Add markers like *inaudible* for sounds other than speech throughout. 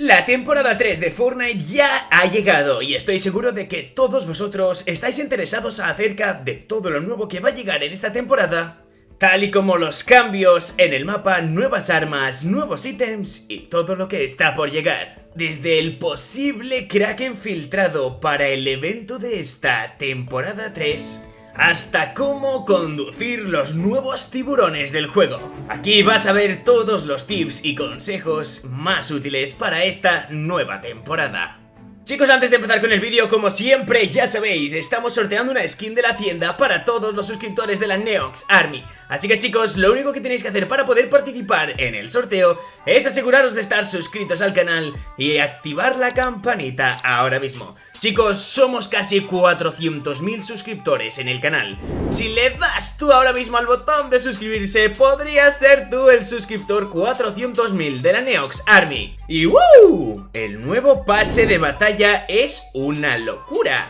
La temporada 3 de Fortnite ya ha llegado y estoy seguro de que todos vosotros estáis interesados acerca de todo lo nuevo que va a llegar en esta temporada, tal y como los cambios en el mapa, nuevas armas, nuevos ítems y todo lo que está por llegar. Desde el posible Kraken filtrado para el evento de esta temporada 3 hasta cómo conducir los nuevos tiburones del juego. Aquí vas a ver todos los tips y consejos más útiles para esta nueva temporada. Chicos, antes de empezar con el vídeo, como siempre, ya sabéis, estamos sorteando una skin de la tienda para todos los suscriptores de la Neox Army. Así que chicos, lo único que tenéis que hacer para poder participar en el sorteo es aseguraros de estar suscritos al canal y activar la campanita ahora mismo. Chicos, somos casi 400.000 suscriptores en el canal. Si le das tú ahora mismo al botón de suscribirse, podrías ser tú el suscriptor 400.000 de la Neox Army. Y ¡woo! El nuevo pase de batalla es una locura.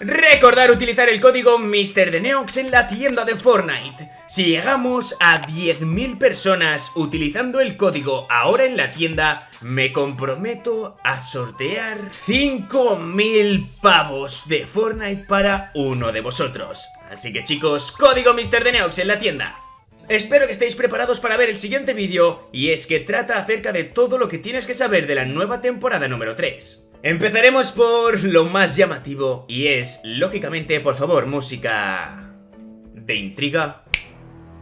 Recordar utilizar el código MrDeneox en la tienda de Fortnite. Si llegamos a 10.000 personas utilizando el código ahora en la tienda, me comprometo a sortear 5.000 pavos de Fortnite para uno de vosotros. Así que chicos, código MrDeneox en la tienda. Espero que estéis preparados para ver el siguiente vídeo, y es que trata acerca de todo lo que tienes que saber de la nueva temporada número 3. Empezaremos por lo más llamativo y es, lógicamente, por favor, música de intriga,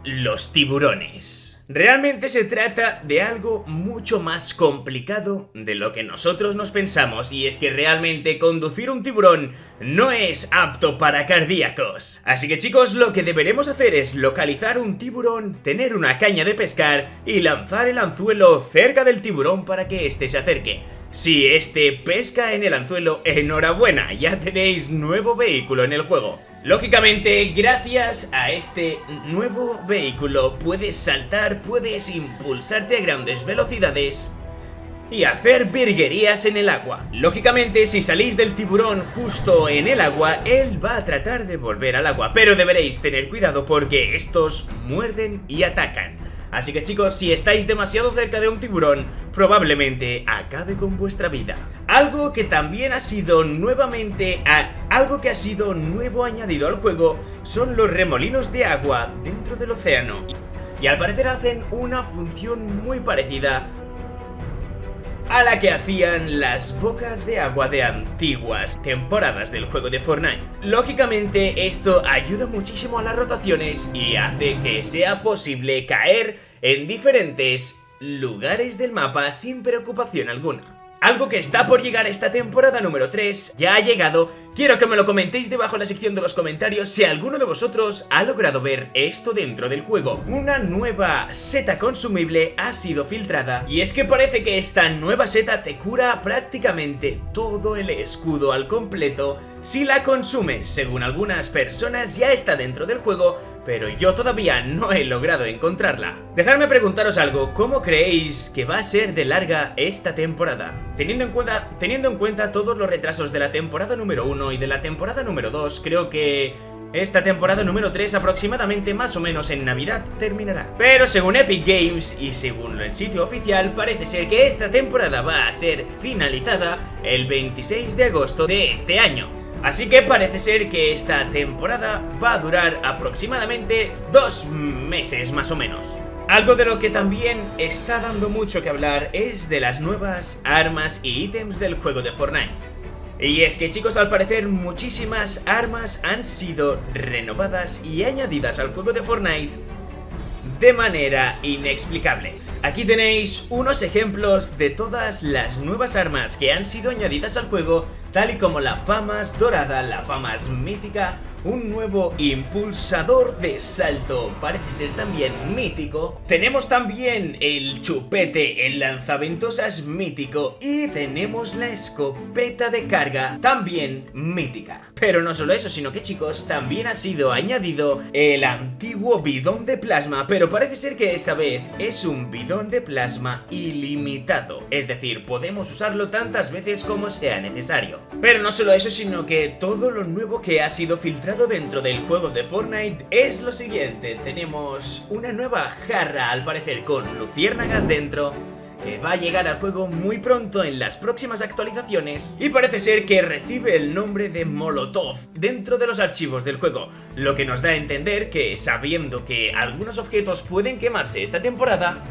los tiburones. Realmente se trata de algo mucho más complicado de lo que nosotros nos pensamos y es que realmente conducir un tiburón no es apto para cardíacos. Así que chicos, lo que deberemos hacer es localizar un tiburón, tener una caña de pescar y lanzar el anzuelo cerca del tiburón para que éste se acerque. Si este pesca en el anzuelo, enhorabuena, ya tenéis nuevo vehículo en el juego. Lógicamente, gracias a este nuevo vehículo puedes saltar, puedes impulsarte a grandes velocidades y hacer virguerías en el agua. Lógicamente, si salís del tiburón justo en el agua, él va a tratar de volver al agua, pero deberéis tener cuidado porque estos muerden y atacan. Así que chicos, si estáis demasiado cerca de un tiburón, probablemente acabe con vuestra vida. Algo que también ha sido nuevamente, algo que ha sido nuevo añadido al juego son los remolinos de agua dentro del océano. Y al parecer hacen una función muy parecida a la que hacían las bocas de agua de antiguas temporadas del juego de Fortnite. Lógicamente esto ayuda muchísimo a las rotaciones y hace que sea posible caer en diferentes lugares del mapa sin preocupación alguna. Algo que está por llegar esta temporada número 3 ya ha llegado Quiero que me lo comentéis debajo en la sección de los comentarios si alguno de vosotros ha logrado ver esto dentro del juego. Una nueva seta consumible ha sido filtrada y es que parece que esta nueva seta te cura prácticamente todo el escudo al completo si la consumes. Según algunas personas ya está dentro del juego, pero yo todavía no he logrado encontrarla. Dejadme preguntaros algo, ¿cómo creéis que va a ser de larga esta temporada? Teniendo en cuenta, teniendo en cuenta todos los retrasos de la temporada número 1 y de la temporada número 2, creo que esta temporada número 3 aproximadamente más o menos en Navidad terminará. Pero según Epic Games y según el sitio oficial parece ser que esta temporada va a ser finalizada el 26 de agosto de este año. Así que parece ser que esta temporada va a durar aproximadamente dos meses más o menos. Algo de lo que también está dando mucho que hablar es de las nuevas armas y ítems del juego de Fortnite. Y es que chicos, al parecer muchísimas armas han sido renovadas y añadidas al juego de Fortnite de manera inexplicable. Aquí tenéis unos ejemplos de todas las nuevas armas que han sido añadidas al juego, tal y como la Famas Dorada, la Famas Mítica, un nuevo impulsador de salto, parece ser también mítico. Tenemos también el chupete, el lanzaventosas mítico y tenemos la escopeta de carga, también mítica. Pero no solo eso, sino que chicos, también ha sido añadido el antiguo bidón de plasma, pero parece ser que esta vez es un bidón de plasma ilimitado. Es decir, podemos usarlo tantas veces como sea necesario. Pero no solo eso, sino que todo lo nuevo que ha sido filtrado dentro del juego de Fortnite es lo siguiente. Tenemos una nueva jarra, al parecer, con luciérnagas dentro que va a llegar al juego muy pronto en las próximas actualizaciones y parece ser que recibe el nombre de Molotov dentro de los archivos del juego, lo que nos da a entender que sabiendo que algunos objetos pueden quemarse esta temporada,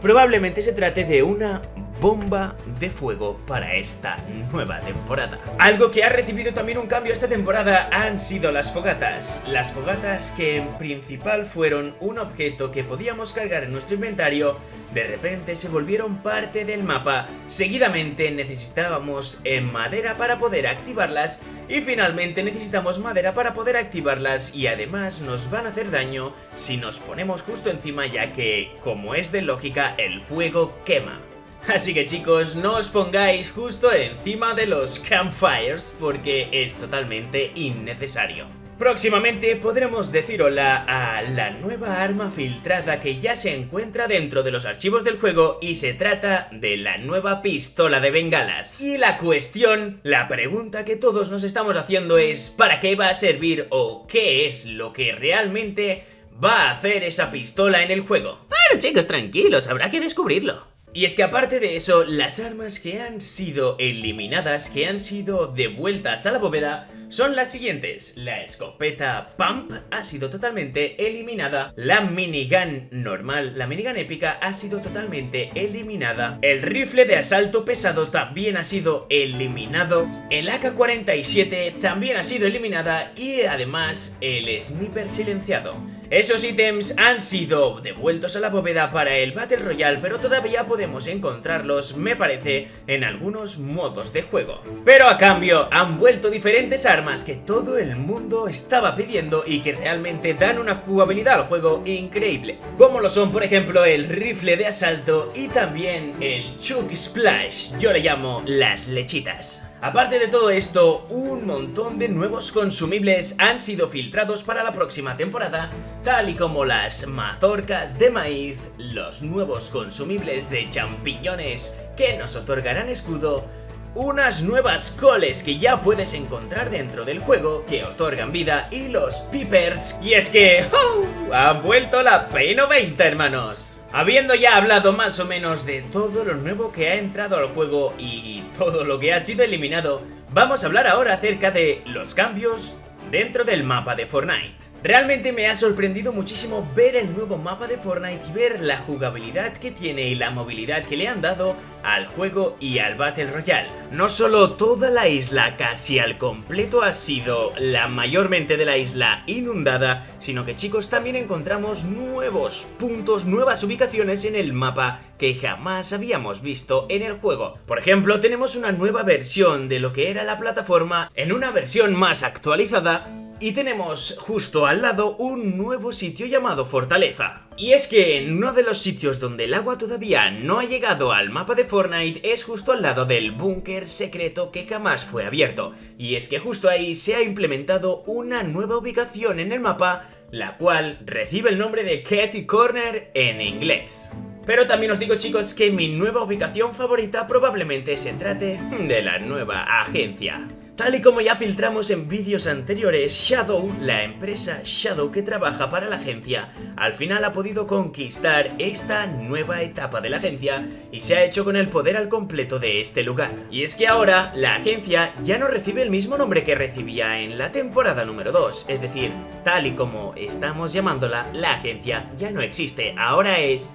probablemente se trate de una bomba de fuego para esta nueva temporada. Algo que ha recibido también un cambio esta temporada han sido las fogatas. Las fogatas que en principal fueron un objeto que podíamos cargar en nuestro inventario, de repente se volvieron parte del mapa. Seguidamente necesitábamos madera para poder activarlas y finalmente necesitamos madera para poder activarlas y además nos van a hacer daño si nos ponemos justo encima ya que, como es de lógica, el fuego quema. Así que chicos, no os pongáis justo encima de los campfires porque es totalmente innecesario. Próximamente podremos decir hola a la nueva arma filtrada que ya se encuentra dentro de los archivos del juego y se trata de la nueva pistola de bengalas. Y la cuestión, la pregunta que todos nos estamos haciendo es ¿para qué va a servir o qué es lo que realmente va a hacer esa pistola en el juego? Bueno chicos, tranquilos, habrá que descubrirlo. Y es que aparte de eso, las armas que han sido eliminadas, que han sido devueltas a la bóveda, son las siguientes. La escopeta Pump ha sido totalmente eliminada. La minigun normal, la minigun épica, ha sido totalmente eliminada. El rifle de asalto pesado también ha sido eliminado. El AK-47 también ha sido eliminada. Y además, el sniper silenciado. Esos ítems han sido devueltos a la bóveda para el Battle Royale, pero todavía podemos encontrarlos, me parece, en algunos modos de juego. Pero a cambio, han vuelto diferentes armas que todo el mundo estaba pidiendo y que realmente dan una jugabilidad al juego increíble. Como lo son, por ejemplo, el rifle de asalto y también el Chug Splash, yo le llamo las lechitas. Aparte de todo esto, un montón de nuevos consumibles han sido filtrados para la próxima temporada, tal y como las mazorcas de maíz, los nuevos consumibles de champiñones que nos otorgarán escudo, unas nuevas coles que ya puedes encontrar dentro del juego que otorgan vida y los peepers. Y es que ¡oh! han vuelto la P90 hermanos. Habiendo ya hablado más o menos de todo lo nuevo que ha entrado al juego y todo lo que ha sido eliminado, vamos a hablar ahora acerca de los cambios dentro del mapa de Fortnite. Realmente me ha sorprendido muchísimo ver el nuevo mapa de Fortnite y ver la jugabilidad que tiene y la movilidad que le han dado al juego y al Battle Royale. No solo toda la isla casi al completo ha sido la mayormente de la isla inundada, sino que chicos también encontramos nuevos puntos, nuevas ubicaciones en el mapa que jamás habíamos visto en el juego. Por ejemplo, tenemos una nueva versión de lo que era la plataforma en una versión más actualizada y tenemos justo al lado un nuevo sitio llamado Fortaleza. Y es que uno de los sitios donde el agua todavía no ha llegado al mapa de Fortnite es justo al lado del búnker secreto que jamás fue abierto. Y es que justo ahí se ha implementado una nueva ubicación en el mapa, la cual recibe el nombre de Katy Corner en inglés. Pero también os digo chicos que mi nueva ubicación favorita probablemente se trate de la nueva agencia. Tal y como ya filtramos en vídeos anteriores, Shadow, la empresa Shadow que trabaja para la agencia, al final ha podido conquistar esta nueva etapa de la agencia y se ha hecho con el poder al completo de este lugar. Y es que ahora la agencia ya no recibe el mismo nombre que recibía en la temporada número 2, es decir, tal y como estamos llamándola, la agencia ya no existe, ahora es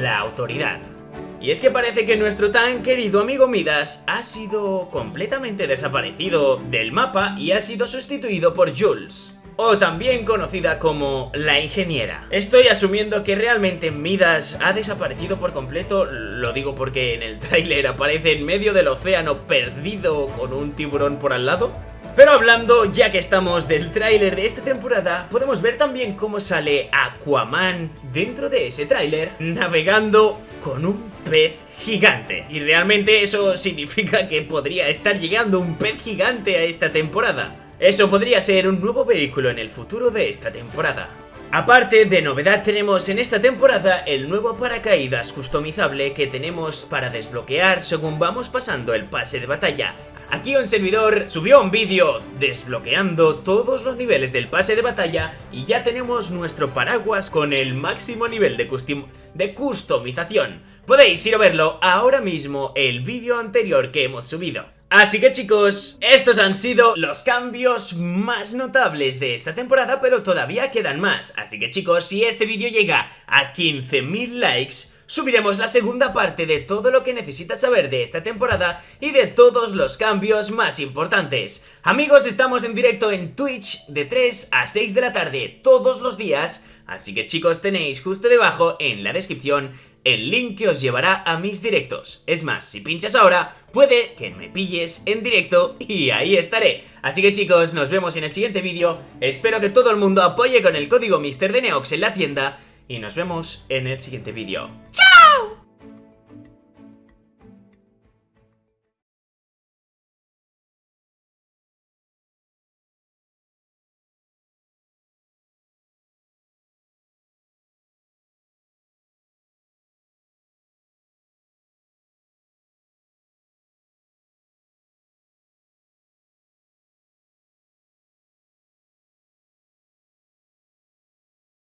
la autoridad. Y es que parece que nuestro tan querido amigo Midas ha sido completamente desaparecido del mapa y ha sido sustituido por Jules o también conocida como la ingeniera. Estoy asumiendo que realmente Midas ha desaparecido por completo, lo digo porque en el tráiler aparece en medio del océano perdido con un tiburón por al lado. Pero hablando, ya que estamos del tráiler de esta temporada, podemos ver también cómo sale Aquaman dentro de ese tráiler, navegando con un pez gigante. Y realmente eso *laughs* significa que podría estar llegando un pez gigante a esta temporada. Eso podría ser un nuevo vehículo en el futuro de esta temporada. Aparte de novedad tenemos en esta temporada el nuevo paracaídas customizable que tenemos para desbloquear según vamos pasando el pase de batalla. Aquí un servidor subió un vídeo desbloqueando todos los niveles del pase de batalla y ya tenemos nuestro paraguas con el máximo nivel de, de customización. Podéis ir a verlo ahora mismo el vídeo anterior que hemos subido. Así que chicos, estos han sido los cambios más notables de esta temporada, pero todavía quedan más. Así que chicos, si este vídeo llega a 15.000 likes, subiremos la segunda parte de todo lo que necesitas saber de esta temporada y de todos los cambios más importantes. Amigos, estamos en directo en Twitch de 3 a 6 de la tarde todos los días, así que chicos tenéis justo debajo en la descripción el link que os llevará a mis directos. Es más, si pinchas ahora, puede que me pilles en directo y ahí estaré. Así que chicos, nos vemos en el siguiente vídeo. Espero que todo el mundo apoye con el código MrDeneox en la tienda y nos vemos en el siguiente vídeo. ¡Chao!